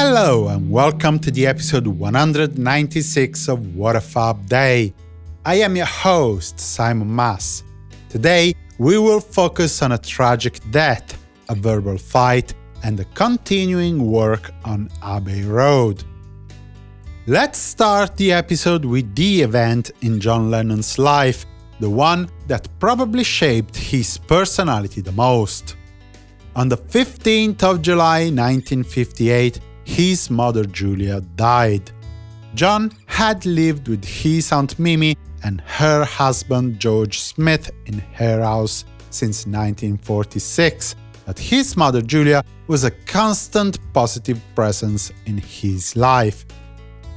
Hello and welcome to the episode 196 of What a Fab Day. I am your host, Simon Mas. Today, we will focus on a tragic death, a verbal fight, and the continuing work on Abbey Road. Let's start the episode with the event in John Lennon's life, the one that probably shaped his personality the most. On the 15th of July 1958, his mother Julia died. John had lived with his Aunt Mimi and her husband George Smith in her house since 1946, but his mother Julia was a constant positive presence in his life.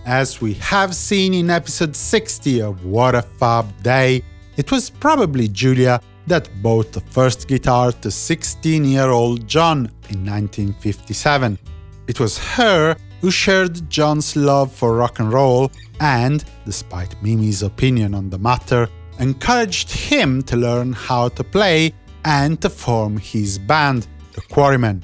As we have seen in episode 60 of What a Fab Day, it was probably Julia that bought the first guitar to 16-year-old John in 1957. It was her who shared John's love for rock and roll and, despite Mimi's opinion on the matter, encouraged him to learn how to play and to form his band, the Quarrymen.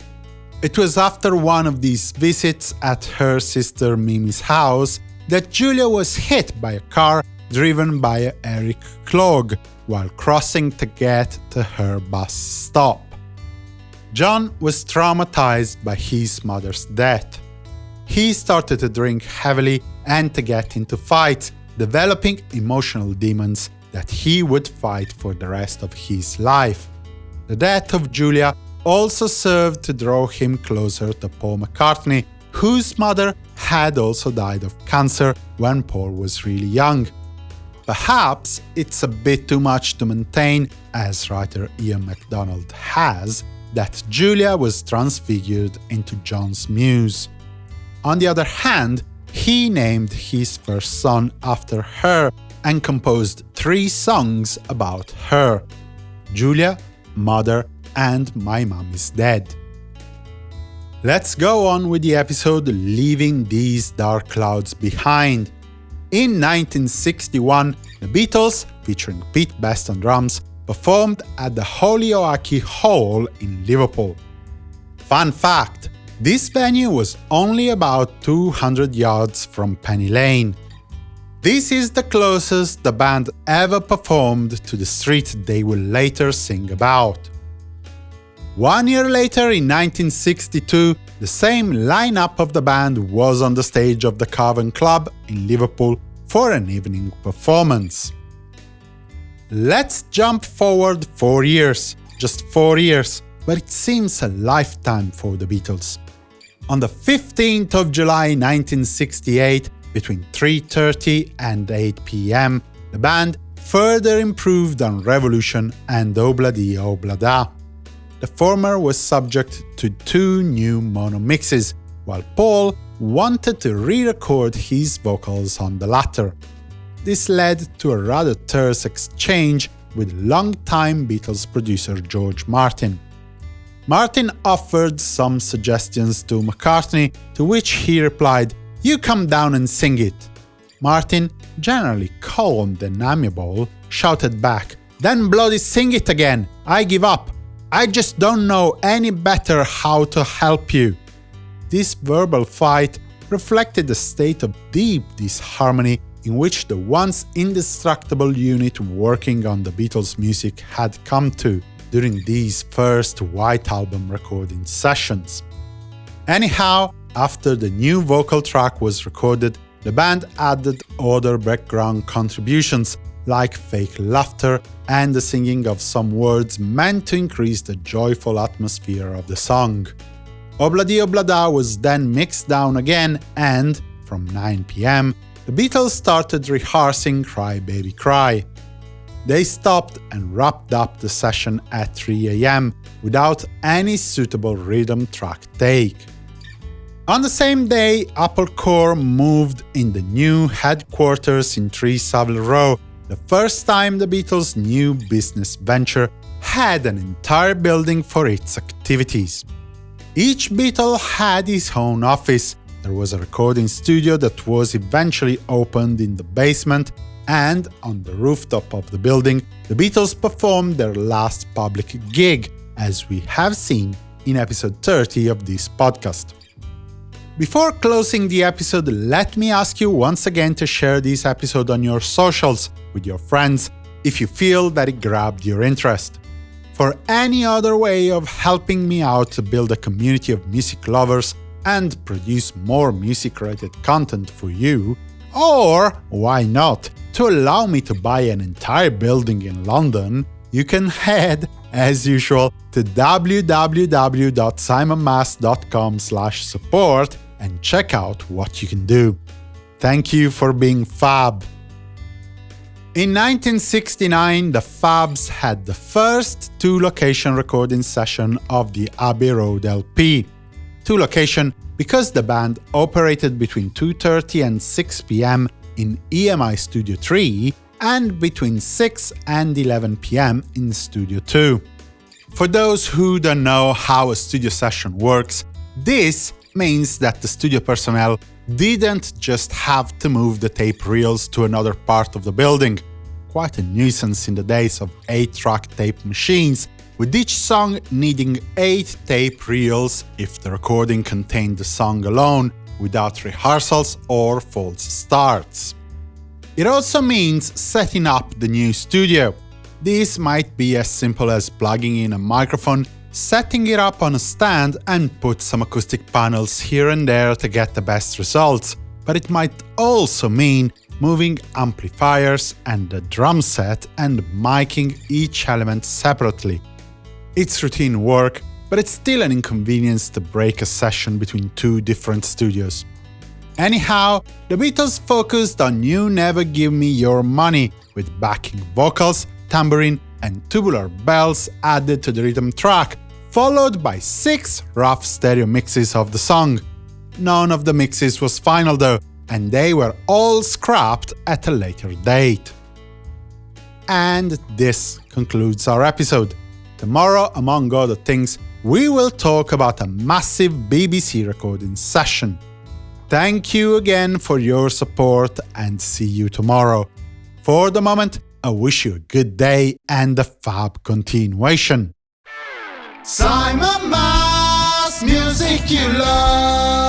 It was after one of these visits at her sister Mimi's house that Julia was hit by a car driven by Eric Clough while crossing to get to her bus stop. John was traumatized by his mother's death. He started to drink heavily and to get into fights, developing emotional demons that he would fight for the rest of his life. The death of Julia also served to draw him closer to Paul McCartney, whose mother had also died of cancer when Paul was really young. Perhaps it's a bit too much to maintain, as writer Ian MacDonald has, that Julia was transfigured into John's muse. On the other hand, he named his first son after her and composed three songs about her Julia, Mother, and My Mom is Dead. Let's go on with the episode Leaving These Dark Clouds Behind. In 1961, the Beatles, featuring Pete Best on drums, performed at the Holyoake Hall in Liverpool. Fun fact, this venue was only about 200 yards from Penny Lane. This is the closest the band ever performed to the street they will later sing about. One year later, in 1962, the same lineup of the band was on the stage of the Cavern Club in Liverpool for an evening performance. Let's jump forward four years, just four years, but it seems a lifetime for the Beatles. On the 15th of July 1968, between 3.30 and 8 pm, the band further improved on Revolution and Obladi Oblada. The former was subject to two new mono mixes, while Paul wanted to re-record his vocals on the latter. This led to a rather terse exchange with longtime Beatles producer George Martin. Martin offered some suggestions to McCartney, to which he replied, you come down and sing it. Martin, generally calm and amiable, shouted back, then bloody sing it again, I give up. I just don't know any better how to help you. This verbal fight reflected a state of deep disharmony in which the once indestructible unit working on the Beatles' music had come to during these first White Album recording sessions. Anyhow, after the new vocal track was recorded, the band added other background contributions, like fake laughter and the singing of some words meant to increase the joyful atmosphere of the song. Obladi Oblada was then mixed down again and, from 9 pm, the Beatles started rehearsing Cry Baby Cry. They stopped and wrapped up the session at 3 am without any suitable rhythm track take. On the same day, Apple Corps moved in the new headquarters in 3 Savile Row, the first time the Beatles' new business venture had an entire building for its activities. Each Beatle had his own office, there was a recording studio that was eventually opened in the basement, and on the rooftop of the building, the Beatles performed their last public gig, as we have seen in episode 30 of this podcast. Before closing the episode, let me ask you once again to share this episode on your socials with your friends if you feel that it grabbed your interest. For any other way of helping me out to build a community of music lovers and produce more music-related content for you, or, why not, to allow me to buy an entire building in London, you can head, as usual, to www.simonmas.com support and check out what you can do. Thank you for being fab! In 1969, the Fabs had the first two-location recording session of the Abbey Road LP. Two-location because the band operated between 2.30 and 6 pm in EMI Studio 3 and between 6 and 11 pm in Studio 2. For those who don't know how a studio session works, this means that the studio personnel didn't just have to move the tape reels to another part of the building, quite a nuisance in the days of 8-track tape machines, with each song needing 8 tape reels if the recording contained the song alone, without rehearsals or false starts. It also means setting up the new studio. This might be as simple as plugging in a microphone setting it up on a stand and put some acoustic panels here and there to get the best results, but it might also mean moving amplifiers and the drum set and miking each element separately. It's routine work, but it's still an inconvenience to break a session between two different studios. Anyhow, the Beatles focused on You Never Give Me Your Money, with backing vocals, tambourine and tubular bells added to the rhythm track, followed by six rough stereo mixes of the song. None of the mixes was final though, and they were all scrapped at a later date. And this concludes our episode. Tomorrow, among other things, we will talk about a massive BBC recording session. Thank you again for your support and see you tomorrow. For the moment, I wish you a good day and a fab continuation. Simon Mas, music you love.